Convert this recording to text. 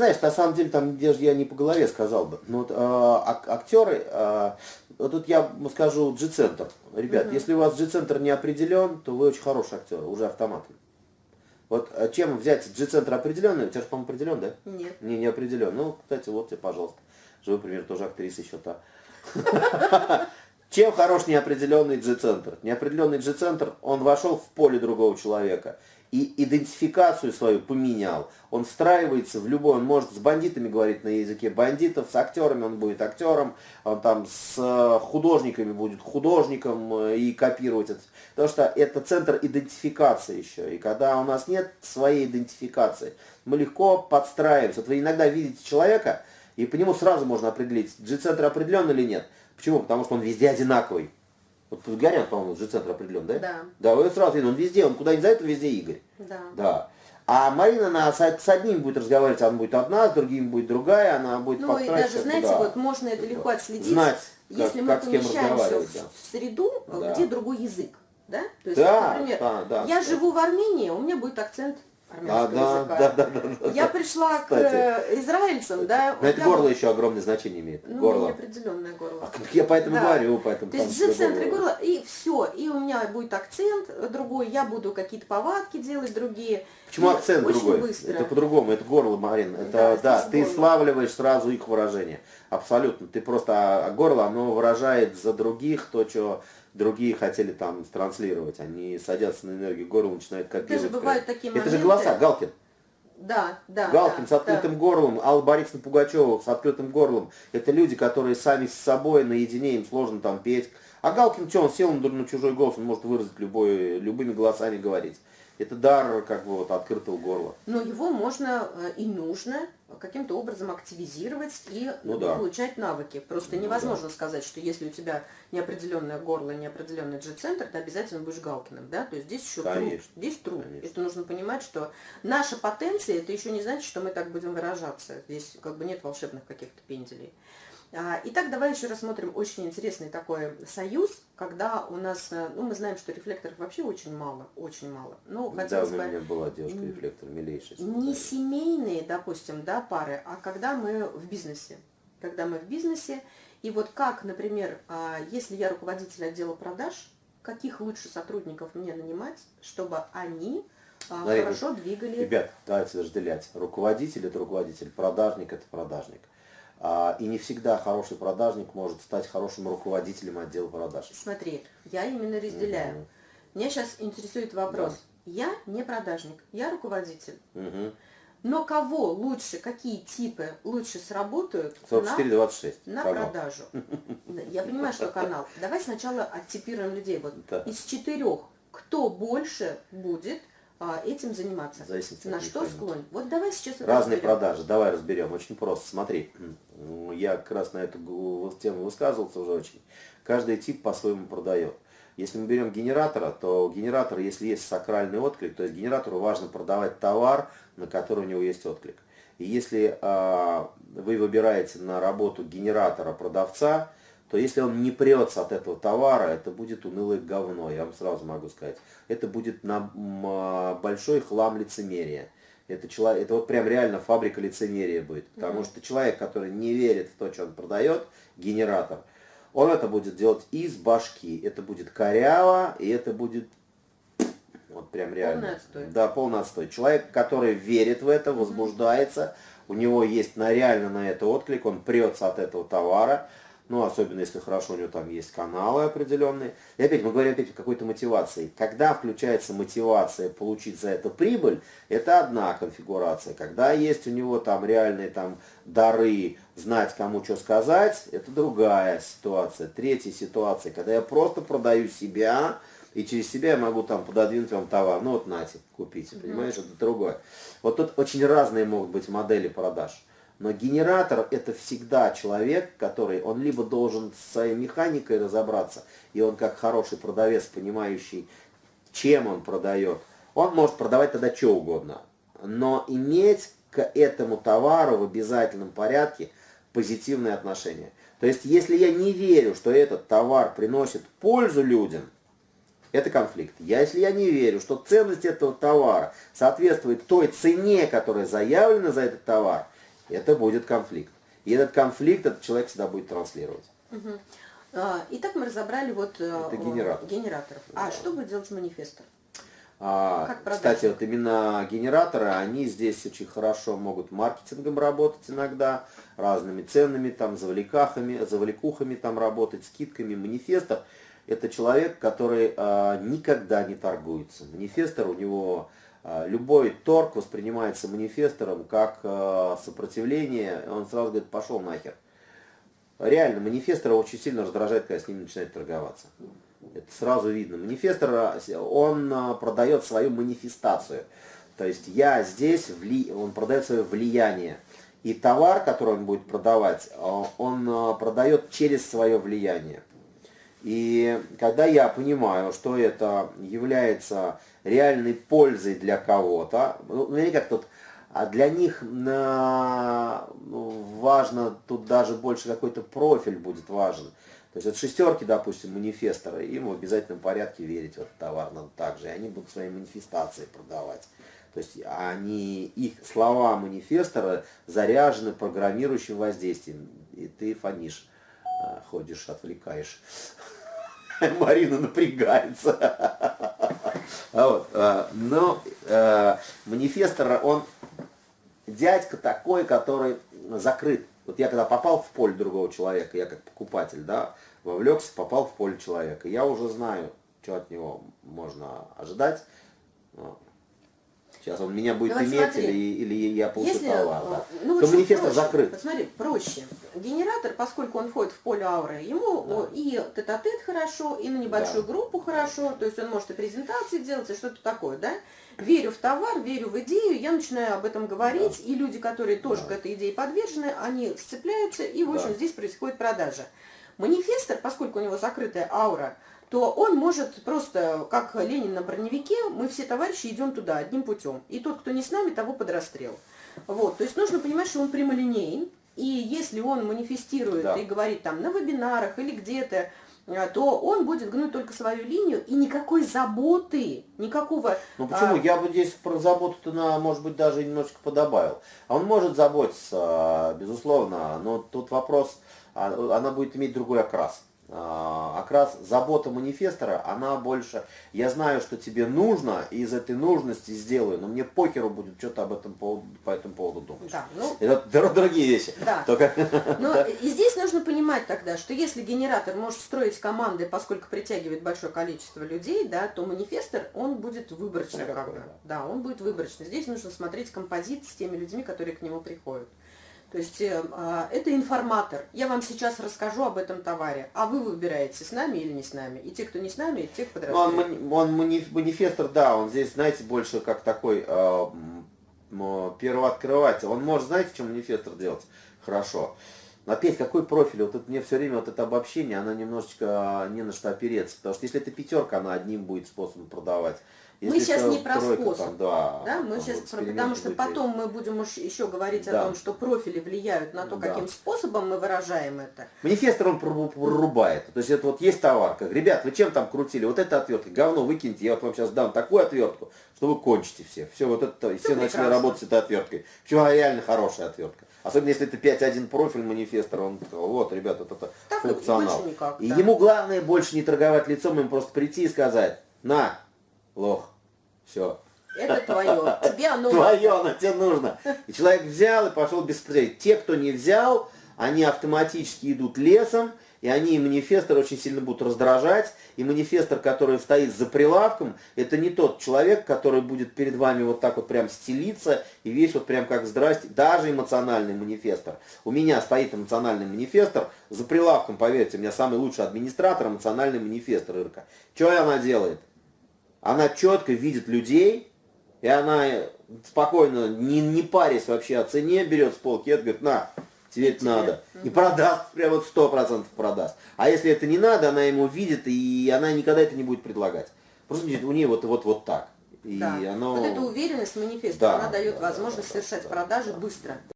знаешь, на самом деле, там, где же я не по голове сказал бы. Но вот, э, ак- актеры, э, вот тут я скажу G-центр. Ребят, угу. если у вас G-центр не определен, то вы очень хороший актер, уже автоматом. Вот э, чем взять G-центр определенный? У тебя же, по-моему, определен, да? Нет. Не, не определен. Ну, кстати, вот тебе, пожалуйста. Живой пример, тоже актриса еще та. Чем хорош неопределенный G-центр? Неопределенный G-центр, он вошел в поле другого человека и идентификацию свою поменял. Он встраивается в любой, он может с бандитами говорить на языке бандитов, с актерами он будет актером, он там с э, художниками будет художником э, и копировать это. Потому что это центр идентификации еще. И когда у нас нет своей идентификации, мы легко подстраиваемся. Вот вы иногда видите человека, и по нему сразу можно определить, G-центр определен или нет. Почему? Потому что он везде одинаковый. Вот Гагарин, по-моему, же центр определен, да? Да. Да, вот сразу видно, он везде, он куда ни зайдет, везде Игорь. Да. Да. А Марина она с, одним будет разговаривать, она будет одна, с другим будет другая, она будет Ну и даже, знаете, да. вот можно это легко отследить, Знать, если как, мы как помещаемся да. в среду, да. где другой язык. Да? То есть, да, например, да, да, я да. живу в Армении, у меня будет акцент армянского а, да, языка. Да, да, да, да, я пришла Кстати. к э, израильцам, да. Но это горло еще огромное значение имеет. Ну, горло. неопределенное горло. А, я поэтому Да. говорю, поэтому То есть G-центр и горло. горло, и все. И у меня будет акцент другой, я буду какие-то повадки делать другие. Почему И акцент очень другой? быстро. Это по-другому, это горло, Марин. Это, Да, да, ты горло. славливаешь сразу их выражение. Абсолютно. Ты просто, а, а горло, оно выражает за других то, что другие хотели там транслировать. Они садятся на энергию горла, начинают копировать. Даже бывают такие Это же моменты. голоса, Галкин. Да, да. Галкин да, с открытым горлом, Алла Борисовна Пугачева с открытым горлом. Это люди, которые сами с собой наедине, им сложно там петь. А Галкин, что, он сел на, на чужой голос, он может выразить любой, любыми голосами говорить. Это дар как бы вот открытого горла. Но его можно э, и нужно каким-то образом активизировать и Ну да. получать навыки. Просто Ну невозможно сказать, что если у тебя неопределенное горло, неопределенный G-центр, ты обязательно будешь Галкиным, да? То есть здесь еще труд. Здесь труд. конечно. Это нужно понимать, что наша потенция, это еще не значит, что мы так будем выражаться. Здесь как бы нет волшебных каких-то пенделей. А, Итак, давай еще рассмотрим очень интересный такой союз, когда у нас, э, ну, мы знаем, что рефлекторов вообще очень мало, очень мало. Ну, хотелось у бы меня была девушка-рефлектор, милейшая. не семейные, допустим, да, пары, а когда мы в бизнесе. Когда мы в бизнесе, и вот как, например, а, если я руководитель отдела продаж, каких лучше сотрудников мне нанимать, чтобы они а, Смотри, хорошо двигали... Ребят, давайте разделять. Руководитель это руководитель, продажник это продажник. А, и не всегда хороший продажник может стать хорошим руководителем отдела продаж. Смотри, я именно разделяю. Мгм. Меня сейчас интересует вопрос. Я не продажник, я руководитель. Мгм. Но кого лучше, какие типы лучше сработают на 44-26. На канал. продажу. Я понимаю, что канал. Давай сначала оттипируем людей. Вот Да. из четырех, кто больше будет этим заниматься? В зависимости На что механики. склонен? Вот давай сейчас Разные разберем. продажи. Давай разберем. Очень просто. Смотри, я как раз на эту тему высказывался уже очень. Каждый тип по-своему продает. Если мы берем генератора, то генератор, если есть сакральный отклик, то есть генератору важно продавать товар, на который у него есть отклик. И если а, вы выбираете на работу генератора продавца, то если он не прется от этого товара, это будет унылое говно, я вам сразу могу сказать. Это будет на а, большой хлам лицемерия. Это, человек, это вот прям реально фабрика лицемерия будет. Потому что человек, который не верит в то, что он продает, генератор, он это будет делать из башки. Это будет коряво, и это будет вот прям реально. Полный отстой. Да, полный отстой. Человек, который верит в это, возбуждается, у него есть на, реально на это отклик, он прется от этого товара, ну, особенно если хорошо, у него там есть каналы определенные. И опять, мы говорим опять о какой-то мотивации. Когда включается мотивация получить за это прибыль, это одна конфигурация. Когда есть у него там реальные там дары, знать кому что сказать, это другая ситуация. Третья ситуация, когда я просто продаю себя, и через себя я могу там пододвинуть вам товар. Ну вот нате, купите, понимаешь, это другое. Вот тут очень разные могут быть модели продаж. Но генератор это всегда человек, который, он либо должен с своей механикой разобраться, и он как хороший продавец, понимающий, чем он продает, он может продавать тогда что угодно. Но иметь к этому товару в обязательном порядке позитивное отношение. То есть, если я не верю, что этот товар приносит пользу людям, это конфликт. Я, если я не верю, что ценность этого товара соответствует той цене, которая заявлена за этот товар, это будет конфликт. И этот конфликт этот человек всегда будет транслировать. Угу. Итак, мы разобрали вот э, это генератор. генераторов. А да. что будет делать манифестор? А, кстати, вот именно генераторы, они здесь очень хорошо могут маркетингом работать иногда, разными ценами, там, завлекахами, завлекухами там работать, скидками. Манифестор – это человек, который а, никогда не торгуется. Манифестор, у него любой торг воспринимается манифестором как а, сопротивление, он сразу говорит, пошел нахер. Реально, манифестора очень сильно раздражает, когда с ним начинает торговаться. Это сразу видно. Манифестор, он а, продает свою манифестацию. То есть я здесь, вли... он продает свое влияние. И товар, который он будет продавать, а, он а, продает через свое влияние. И когда я понимаю, что это является реальной пользой для кого-то, ну, ну как тут, а для них на, ну, важно, тут даже больше какой-то профиль будет важен. То есть от шестерки, допустим, манифестора, им в обязательном порядке верить в этот товар надо также. И они будут свои манифестации продавать. То есть они, их слова манифестора заряжены программирующим воздействием. И ты фонишь, э, ходишь, отвлекаешь. Марина напрягается. А вот, э, но э, манифестор, он дядька такой, который закрыт вот я когда попал в поле другого человека, я как покупатель, да, вовлекся, попал в поле человека. Я уже знаю, что от него можно ожидать. Сейчас он меня будет ну, иметь смотри, или, или я получу если, товар. Да. Ну, то манифест закрыт. Посмотри, проще. Генератор, поскольку он входит в поле ауры, ему да. и тет-а-тет -тет хорошо, и на небольшую да. группу хорошо, то есть он может и презентации делать, и что-то такое, да? верю в товар, верю в идею, я начинаю об этом говорить, да. и люди, которые тоже да. к этой идее подвержены, они сцепляются, и, в общем, да. здесь происходит продажа. Манифестор, поскольку у него закрытая аура, то он может просто, как Ленин на броневике, мы все товарищи идем туда одним путем. И тот, кто не с нами, того под расстрел. Вот, то есть нужно понимать, что он прямолинейен, и если он манифестирует да. и говорит там на вебинарах или где-то, а, то он будет гнуть только свою линию и никакой заботы, никакого... Ну почему? А... Я бы здесь про заботу-то, на, может быть, даже немножечко подобавил. Он может заботиться, безусловно, но тут вопрос, а, она будет иметь другой окрас. А, окрас забота манифестора, она больше, я знаю, что тебе нужно, и из этой нужности сделаю, но мне покеру будет что-то об этом поводу, по этому поводу думать. Да, ну, Это дорогие вещи. Да. Только, но да. и здесь нужно понимать тогда, что если генератор может строить команды, поскольку притягивает большое количество людей, да, то манифестор, он будет выборочный. Ну. Да. да, он будет выборочный. Здесь нужно смотреть композит с теми людьми, которые к нему приходят. То есть э, а, это информатор. Я вам сейчас расскажу об этом товаре, а вы выбираете, с нами или не с нами. И те, кто не с нами, и те, кто подразделяет. Он, он манифестор, да, он здесь, знаете, больше как такой э, первооткрыватель. Он может, знаете, что манифестор делать? Хорошо. Но опять, какой профиль? Вот это, мне все время вот это обобщение, оно немножечко не на что опереться. Потому что если это пятерка, она одним будет способом продавать. Если мы сейчас не про способ, там, да, да, мы сейчас про, потому что потом мы будем еще говорить да. о том, что профили влияют на то, да. каким способом мы выражаем это. Манифестор он прорубает, то есть это вот есть товарка, ребят, вы чем там крутили, вот это отвертка, говно выкиньте, я вот вам сейчас дам такую отвертку, что вы кончите все, все вот это, все, все начали работать с этой отверткой, причем реально хорошая отвертка. Особенно если это 5.1 профиль манифестора, он сказал, вот, ребята, вот это так функционал. Никак, и да. ему главное больше не торговать лицом, ему просто прийти и сказать, на, лох, все. Это твое, тебе оно Твое, оно тебе нужно. И человек взял и пошел без Те, кто не взял, они автоматически идут лесом, и они манифестор очень сильно будут раздражать. И манифестор, который стоит за прилавком, это не тот человек, который будет перед вами вот так вот прям стелиться, и весь вот прям как здрасте, даже эмоциональный манифестор. У меня стоит эмоциональный манифестор, за прилавком, поверьте, у меня самый лучший администратор, эмоциональный манифестор Ирка. Что она делает? Она четко видит людей, и она спокойно, не, не парясь вообще о цене, берет с полки и говорит, на, тебе это надо. И продаст, прям вот сто процентов продаст. А если это не надо, она ему видит, и она никогда это не будет предлагать. Просто у нее вот, вот, вот так. И да. оно... Вот эта уверенность манифеста, да, она дает да, возможность да, совершать да, продажи да. быстро.